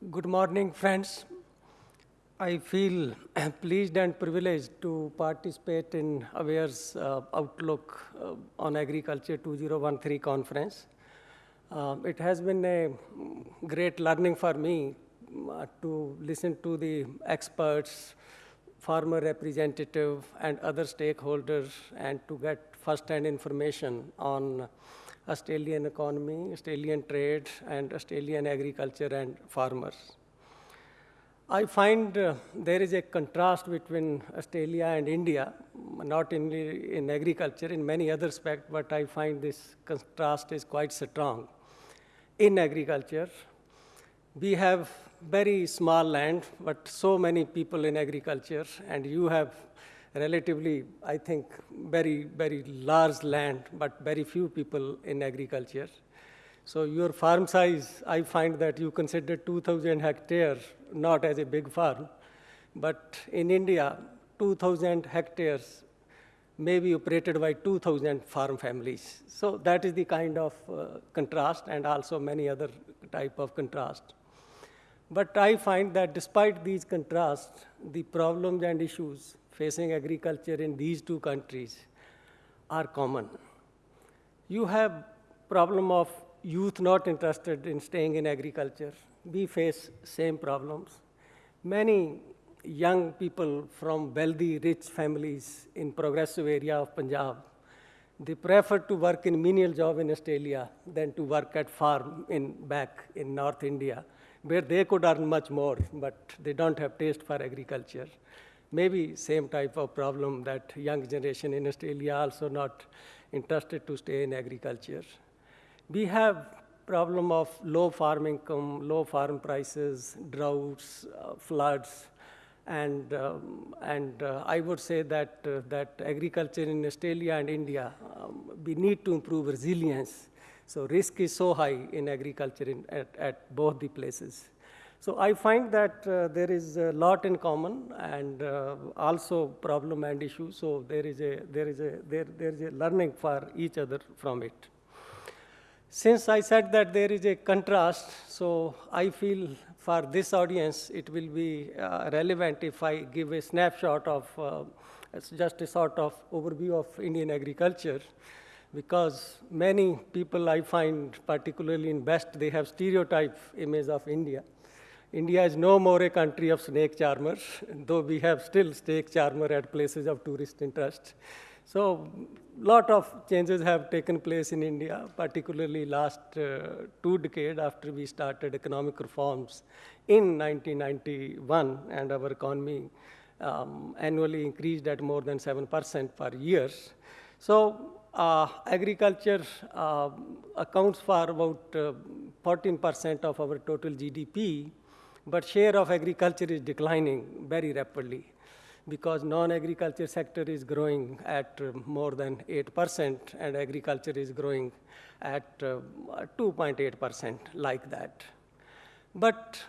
Good morning, friends. I feel pleased and privileged to participate in ABARES' uh, Outlook uh, on Agriculture 2013 conference. Uh, it has been a great learning for me uh, to listen to the experts, farmer representative, and other stakeholders, and to get first-hand information on Australian economy, Australian trade, and Australian agriculture and farmers. I find uh, there is a contrast between Australia and India, not only in agriculture, in many other aspects, but I find this contrast is quite strong. In agriculture, we have very small land, but so many people in agriculture, and you have relatively, I think, very, very large land, but very few people in agriculture. So your farm size, I find that you consider 2,000 hectares not as a big farm, but in India, 2,000 hectares may be operated by 2,000 farm families. So that is the kind of uh, contrast and also many other type of contrast. But I find that despite these contrasts, the problems and issues facing agriculture in these two countries are common. You have problem of youth not interested in staying in agriculture. We face same problems. Many young people from wealthy, rich families in progressive area of Punjab, they prefer to work in menial job in Australia than to work at farm in back in North India, where they could earn much more, but they don't have taste for agriculture maybe same type of problem that young generation in Australia also not interested to stay in agriculture. We have problem of low farm income, low farm prices, droughts, uh, floods, and, um, and uh, I would say that, uh, that agriculture in Australia and India, um, we need to improve resilience. So risk is so high in agriculture in, at, at both the places. So I find that uh, there is a lot in common and uh, also problem and issue. So there is a there is a there there is a learning for each other from it. Since I said that there is a contrast, so I feel for this audience it will be uh, relevant if I give a snapshot of uh, just a sort of overview of Indian agriculture because many people I find, particularly in West, they have stereotype image of India. India is no more a country of snake charmers, though we have still snake charmer at places of tourist interest. So lot of changes have taken place in India, particularly last uh, two decades after we started economic reforms in 1991, and our economy um, annually increased at more than 7% per year. So uh, agriculture uh, accounts for about 14% uh, of our total GDP, but share of agriculture is declining very rapidly because non-agriculture sector is growing at uh, more than 8% and agriculture is growing at 2.8% uh, like that. But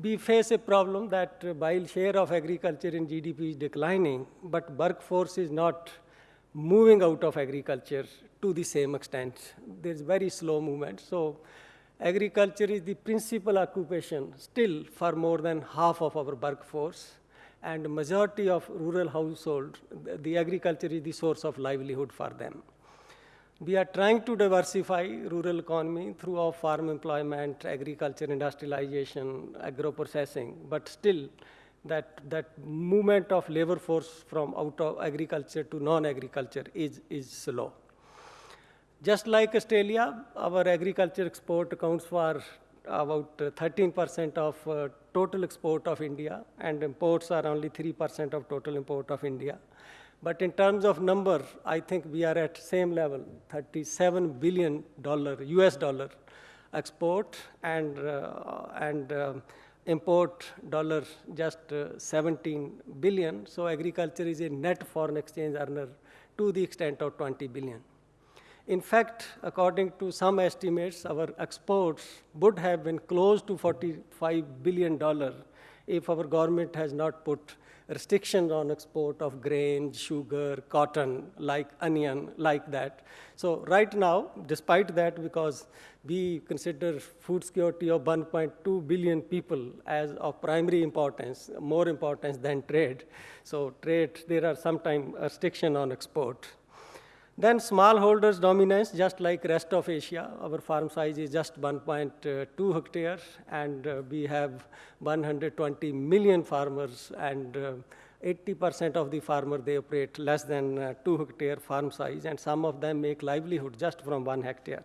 we face a problem that uh, while share of agriculture in GDP is declining, but workforce is not moving out of agriculture to the same extent. There's very slow movement. So agriculture is the principal occupation still for more than half of our workforce and majority of rural household, the agriculture is the source of livelihood for them. We are trying to diversify rural economy through our farm employment, agriculture, industrialization, agro-processing, but still that, that movement of labor force from out of agriculture to non-agriculture is, is slow. Just like Australia, our agriculture export accounts for about 13% of uh, total export of India, and imports are only 3% of total import of India. But in terms of number, I think we are at same level, 37 billion dollar US dollar export and uh, and uh, import dollar just uh, 17 billion. So agriculture is a net foreign exchange earner to the extent of 20 billion. In fact, according to some estimates, our exports would have been close to $45 billion if our government has not put restrictions on export of grain, sugar, cotton, like onion, like that. So right now, despite that, because we consider food security of 1.2 billion people as of primary importance, more importance than trade. So trade, there are sometimes restriction on export. Then smallholders dominance, just like rest of Asia, our farm size is just 1.2 hectare, and uh, we have 120 million farmers, and 80% uh, of the farmer, they operate less than uh, 2 hectare farm size, and some of them make livelihood just from 1 hectare.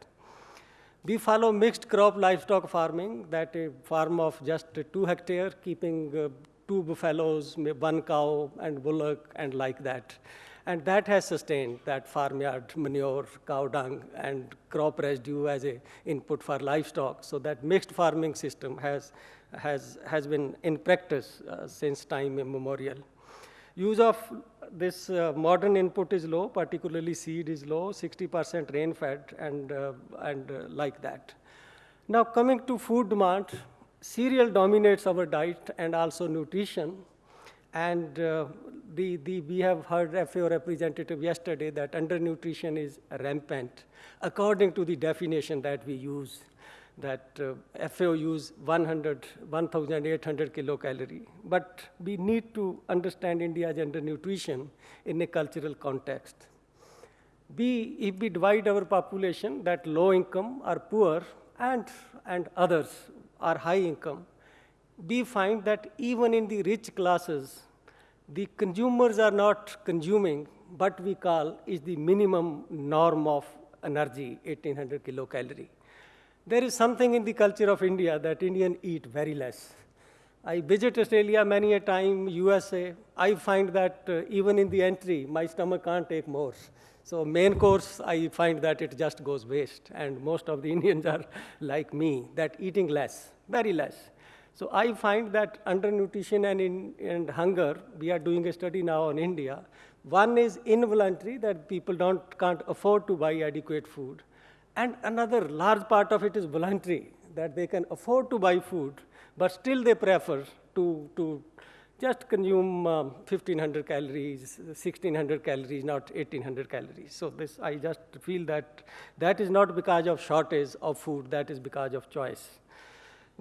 We follow mixed crop livestock farming, that a farm of just 2 hectare, keeping uh, two buffaloes, one cow, and bullock, and like that. And that has sustained that farmyard manure, cow dung, and crop residue as a input for livestock. So that mixed farming system has, has, has been in practice uh, since time immemorial. Use of this uh, modern input is low, particularly seed is low, 60% rain-fed, and, uh, and uh, like that. Now coming to food demand, cereal dominates our diet and also nutrition. And uh, the, the, we have heard FAO representative yesterday that undernutrition is rampant, according to the definition that we use, that uh, FAO use 100, 1,800 kilocalorie. But we need to understand India's undernutrition in a cultural context. We, if we divide our population, that low income are poor and, and others are high income, we find that even in the rich classes, the consumers are not consuming what we call is the minimum norm of energy, 1800 kilocalorie. There is something in the culture of India that Indians eat very less. I visit Australia many a time, USA. I find that uh, even in the entry, my stomach can't take more. So main course, I find that it just goes waste. And most of the Indians are like me, that eating less, very less. So I find that undernutrition and, in, and hunger, we are doing a study now on India. One is involuntary, that people don't, can't afford to buy adequate food. And another large part of it is voluntary, that they can afford to buy food, but still they prefer to, to just consume um, 1500 calories, 1600 calories, not 1800 calories. So this, I just feel that that is not because of shortage of food, that is because of choice.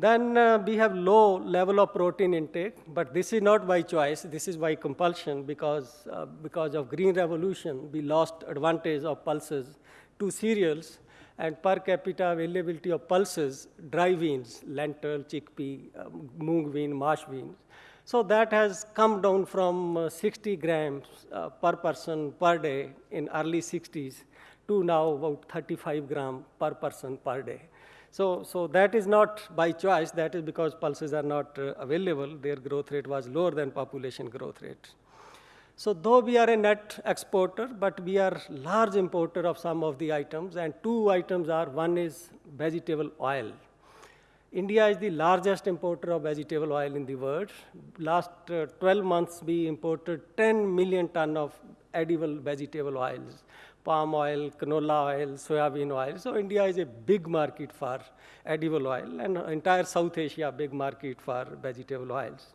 Then uh, we have low level of protein intake, but this is not by choice, this is by compulsion because, uh, because of green revolution, we lost advantage of pulses to cereals and per capita availability of pulses, dry beans, lentil, chickpea, uh, mung bean, mash beans. So that has come down from uh, 60 grams uh, per person per day in early 60s to now about 35 gram per person per day. So, so that is not by choice, that is because pulses are not uh, available. Their growth rate was lower than population growth rate. So though we are a net exporter, but we are large importer of some of the items, and two items are, one is vegetable oil. India is the largest importer of vegetable oil in the world. Last uh, 12 months, we imported 10 million ton of edible vegetable oils palm oil, canola oil, soybean oil. So India is a big market for edible oil and entire South Asia big market for vegetable oils.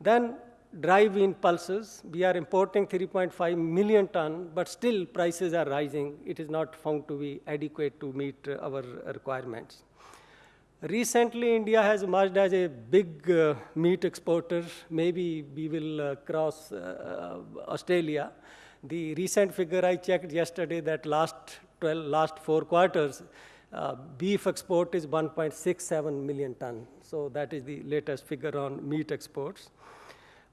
Then dry bean pulses, we are importing 3.5 million ton, but still prices are rising. It is not found to be adequate to meet our requirements. Recently, India has emerged as a big uh, meat exporter. Maybe we will uh, cross uh, uh Australia. The recent figure I checked yesterday that last 12, last four quarters, uh, beef export is 1.67 million ton. So that is the latest figure on meat exports.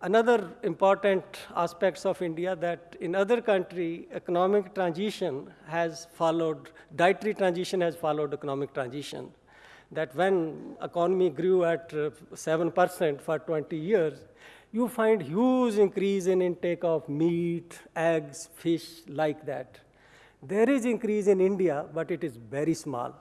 Another important aspects of India that in other country, economic transition has followed, dietary transition has followed economic transition. That when economy grew at 7% uh, for 20 years, you find huge increase in intake of meat, eggs, fish, like that. There is increase in India, but it is very small.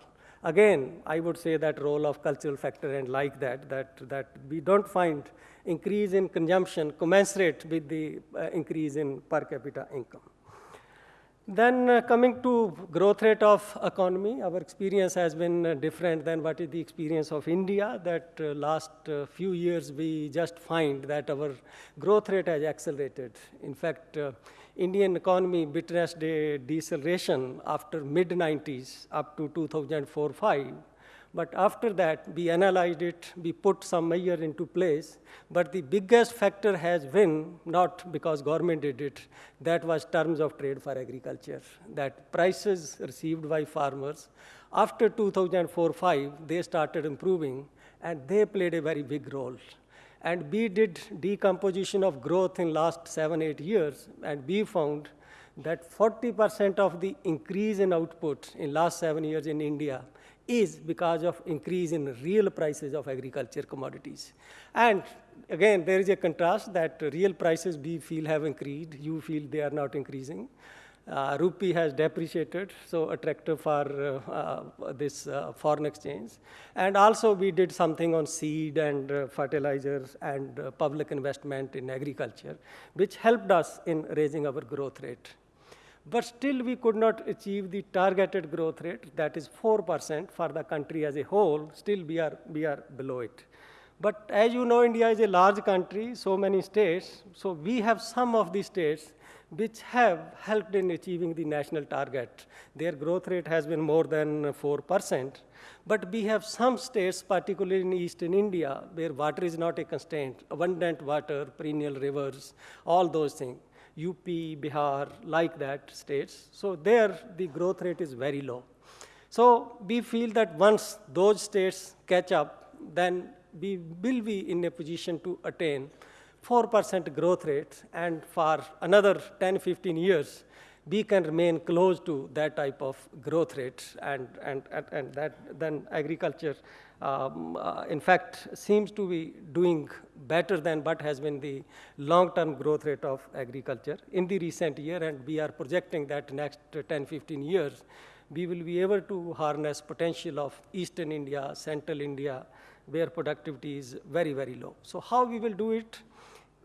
Again, I would say that role of cultural factor and like that, that, that we don't find increase in consumption commensurate with the uh, increase in per capita income. Then uh, coming to growth rate of economy, our experience has been uh, different than what is the experience of India. That uh, last uh, few years we just find that our growth rate has accelerated. In fact, uh, Indian economy witnessed a deceleration after mid 90s up to 2004-5 but after that, we analyzed it, we put some measure into place. But the biggest factor has been not because government did it, that was terms of trade for agriculture, that prices received by farmers. After 2004-5, they started improving, and they played a very big role. And we did decomposition of growth in last seven, eight years, and we found that 40% of the increase in output in last seven years in India is because of increase in real prices of agriculture commodities. And again, there is a contrast that real prices we feel have increased, you feel they are not increasing. Uh, rupee has depreciated, so attractive for uh, uh, this uh, foreign exchange. And also we did something on seed and uh, fertilizers and uh, public investment in agriculture, which helped us in raising our growth rate. But still, we could not achieve the targeted growth rate, that is 4% for the country as a whole. Still, we are, we are below it. But as you know, India is a large country, so many states. So we have some of the states which have helped in achieving the national target. Their growth rate has been more than 4%. But we have some states, particularly in eastern India, where water is not a constraint, abundant water, perennial rivers, all those things. UP, Bihar, like that states. So there the growth rate is very low. So we feel that once those states catch up, then we will be in a position to attain 4% growth rate and for another 10, 15 years, we can remain close to that type of growth rate and, and, and, and that then agriculture um, uh, in fact, seems to be doing better than what has been the long-term growth rate of agriculture in the recent year, and we are projecting that next 10, 15 years, we will be able to harness potential of eastern India, central India, where productivity is very, very low. So how we will do it?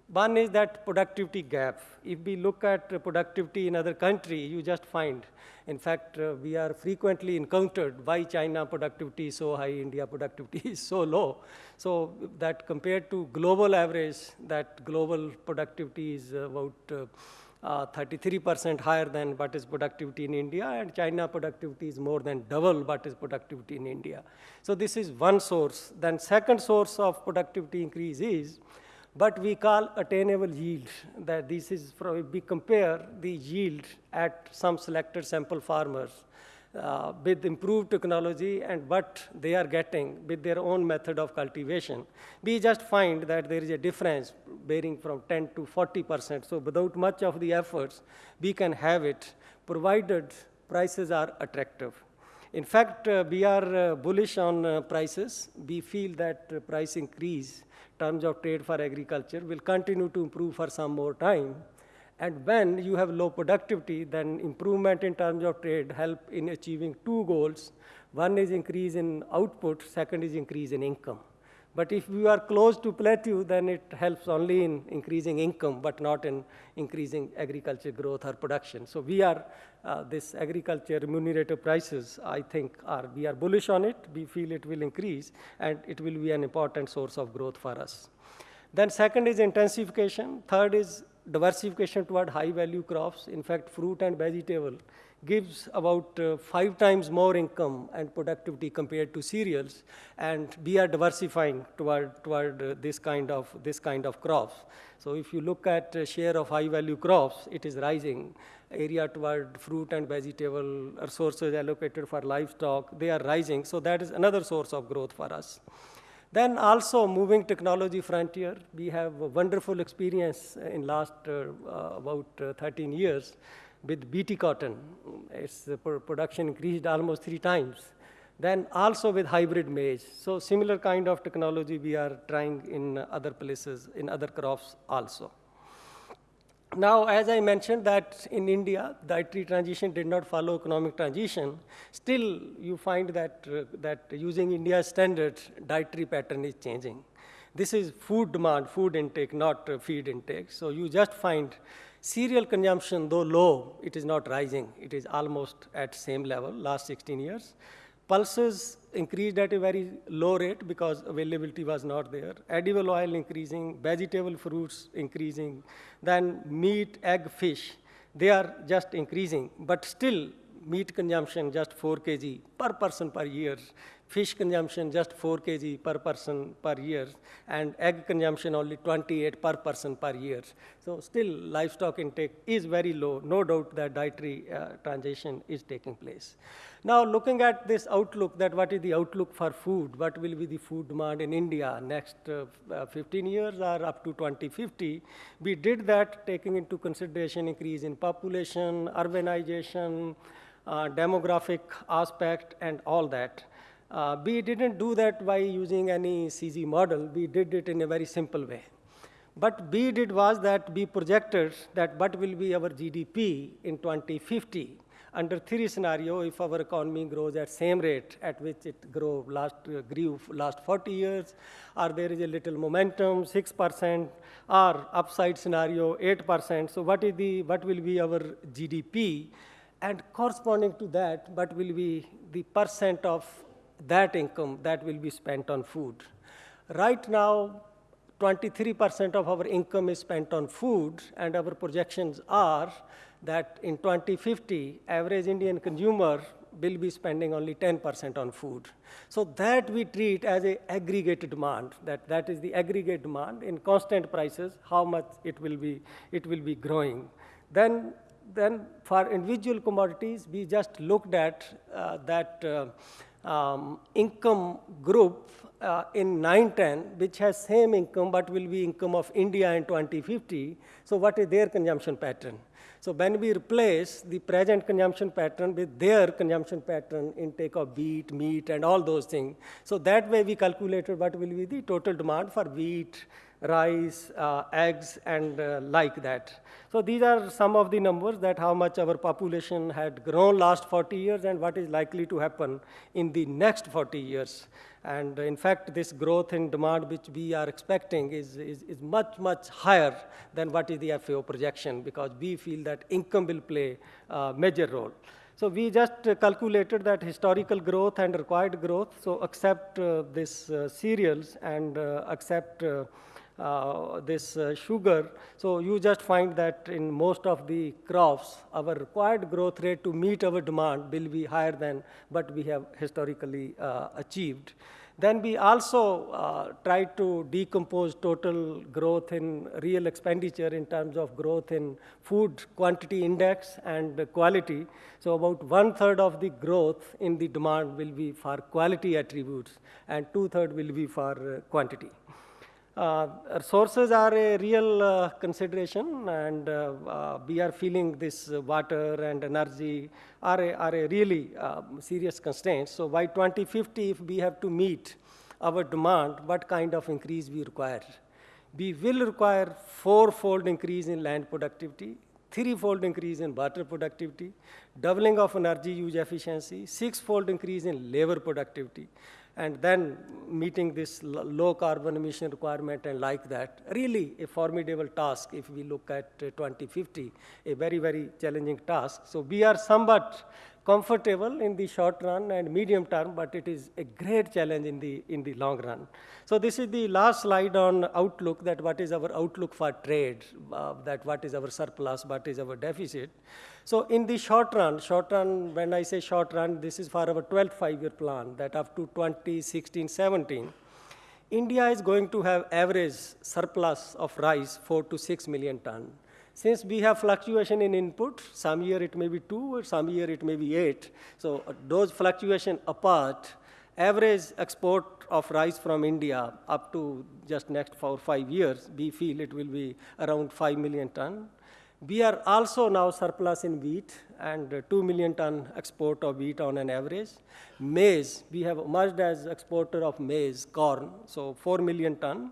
One is that productivity gap. If we look at productivity in other country, you just find in fact, uh, we are frequently encountered why China productivity is so high, India productivity is so low. So that compared to global average, that global productivity is about 33% uh, uh higher than what is productivity in India, and China productivity is more than double what is productivity in India. So this is one source. Then second source of productivity increase is but we call attainable yield that this is from, we compare the yield at some selected sample farmers uh, with improved technology and what they are getting with their own method of cultivation. We just find that there is a difference varying from 10 to 40%. So without much of the efforts, we can have it provided prices are attractive. In fact, uh, we are uh, bullish on uh, prices. We feel that uh, price increase terms of trade for agriculture will continue to improve for some more time. And when you have low productivity, then improvement in terms of trade help in achieving two goals. One is increase in output, second is increase in income. But if you are close to plateau, then it helps only in increasing income, but not in increasing agriculture growth or production. So we are, uh, this agriculture remunerative prices, I think, are, we are bullish on it. We feel it will increase, and it will be an important source of growth for us. Then second is intensification. Third is diversification toward high value crops. In fact, fruit and vegetable gives about uh, five times more income and productivity compared to cereals, and we are diversifying toward, toward uh, this, kind of, this kind of crops. So if you look at uh, share of high-value crops, it is rising. Area toward fruit and vegetable resources allocated for livestock, they are rising. So that is another source of growth for us. Then also moving technology frontier, we have a wonderful experience in last uh, uh, about uh, 13 years with BT cotton, its production increased almost three times. Then also with hybrid maize. So similar kind of technology we are trying in other places, in other crops also. Now, as I mentioned that in India, dietary transition did not follow economic transition, still you find that, uh, that using India's standard, dietary pattern is changing. This is food demand, food intake, not uh, feed intake. So you just find Cereal consumption, though low, it is not rising. It is almost at same level last 16 years. Pulses increased at a very low rate because availability was not there. Edible oil increasing, vegetable fruits increasing, then meat, egg, fish, they are just increasing. But still, meat consumption just 4 kg per person per year fish consumption just 4 kg per person per year, and egg consumption only 28 per person per year. So still livestock intake is very low. No doubt that dietary uh, transition is taking place. Now looking at this outlook, that what is the outlook for food? What will be the food demand in India next uh, uh 15 years or up to 2050? We did that taking into consideration increase in population, urbanization, uh, demographic aspect, and all that. Uh, we didn't do that by using any CG model. We did it in a very simple way. But we did was that we projected that what will be our GDP in 2050 under three scenario if our economy grows at same rate at which it grew last uh, grew last 40 years or there is a little momentum 6% or upside scenario 8% so what is the what will be our gdp and corresponding to that what will be the percent of that income that will be spent on food. Right now, 23% of our income is spent on food, and our projections are that in 2050, average Indian consumer will be spending only 10% on food. So that we treat as a aggregate demand, that, that is the aggregate demand in constant prices, how much it will be, it will be growing. Then, then for individual commodities, we just looked at uh, that uh, um, income group uh, in 910, which has same income but will be income of India in 2050. So what is their consumption pattern? So when we replace the present consumption pattern with their consumption pattern, intake of wheat, meat, and all those things, so that way we calculated what will be the total demand for wheat, rice, uh, eggs, and uh, like that. So these are some of the numbers that how much our population had grown last 40 years and what is likely to happen in the next 40 years. And in fact, this growth in demand which we are expecting is, is, is much, much higher than what is the FAO projection because we feel that income will play a major role. So we just uh, calculated that historical growth and required growth, so accept uh, this uh, cereals and uh, accept uh, this uh, sugar. So you just find that in most of the crops, our required growth rate to meet our demand will be higher than what we have historically uh, achieved. Then we also uh, try to decompose total growth in real expenditure in terms of growth in food quantity index and quality. So about one third of the growth in the demand will be for quality attributes and two third will be for uh, quantity. Uh, sources are a real uh, consideration and uh, uh we are feeling this water and energy are a, are a really uh, serious constraint. So by 2050, if we have to meet our demand, what kind of increase we require? We will require four-fold increase in land productivity, three-fold increase in water productivity, doubling of energy use efficiency, six-fold increase in labor productivity, and then meeting this low carbon emission requirement and like that, really a formidable task if we look at uh, 2050, a very, very challenging task. So we are somewhat comfortable in the short run and medium term, but it is a great challenge in the, in the long run. So this is the last slide on outlook, that what is our outlook for trade, uh, that what is our surplus, what is our deficit. So in the short run, short run, when I say short run, this is for our 12th five-year plan, that up to 2016-17, India is going to have average surplus of rice 4 to 6 million ton. Since we have fluctuation in input, some year it may be 2, or some year it may be 8. So those fluctuation apart, average export of rice from India up to just next four, five years, we feel it will be around 5 million ton. We are also now surplus in wheat and uh, 2 million ton export of wheat on an average. Maize, we have emerged as exporter of maize, corn, so 4 million ton.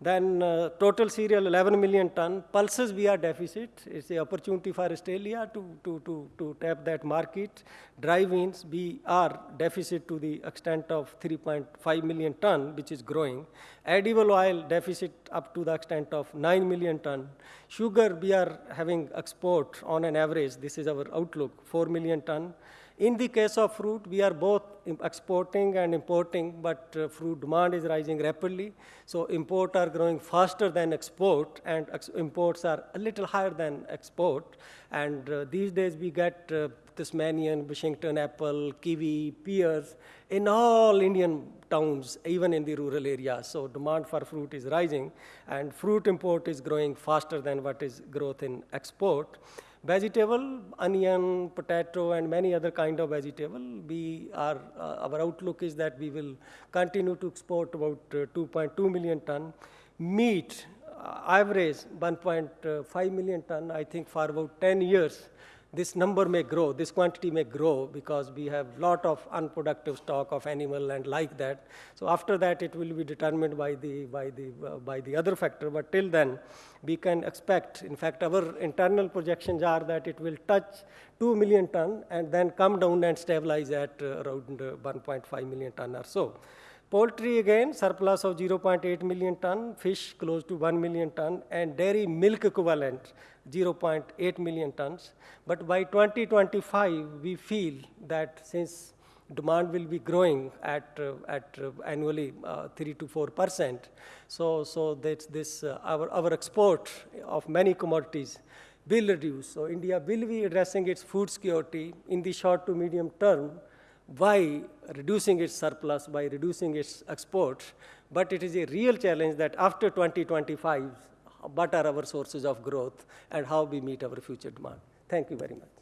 Then uh, total cereal 11 million ton. Pulses we are deficit. It's an opportunity for Australia to, to, to, to tap that market. Dry beans we are deficit to the extent of 3.5 million ton, which is growing. Edible oil deficit up to the extent of 9 million ton. Sugar we are having export on an average. This is our outlook 4 million ton. In the case of fruit, we are both exporting and importing, but uh, fruit demand is rising rapidly. So import are growing faster than export, and ex imports are a little higher than export. And uh, these days we get uh, Tasmanian, Washington apple, kiwi, pears in all Indian towns, even in the rural areas. So demand for fruit is rising, and fruit import is growing faster than what is growth in export. Vegetable, onion, potato, and many other kind of vegetable, we are, uh, our outlook is that we will continue to export about uh, 2.2 million ton. Meat, uh, average 1.5 million ton, I think for about 10 years this number may grow, this quantity may grow because we have lot of unproductive stock of animal and like that. So after that, it will be determined by the, by the, uh, by the other factor. But till then, we can expect, in fact, our internal projections are that it will touch 2 million ton and then come down and stabilize at uh, around uh, 1.5 million ton or so. Poultry again, surplus of 0.8 million ton, fish close to 1 million ton, and dairy milk equivalent 0.8 million tons. But by 2025, we feel that since demand will be growing at, uh, at uh, annually uh, 3 to 4 percent, so, so that this, uh, our, our export of many commodities will reduce. So India will be addressing its food security in the short to medium term by reducing its surplus, by reducing its exports. But it is a real challenge that after 2025, what are our sources of growth and how we meet our future demand. Thank you very much.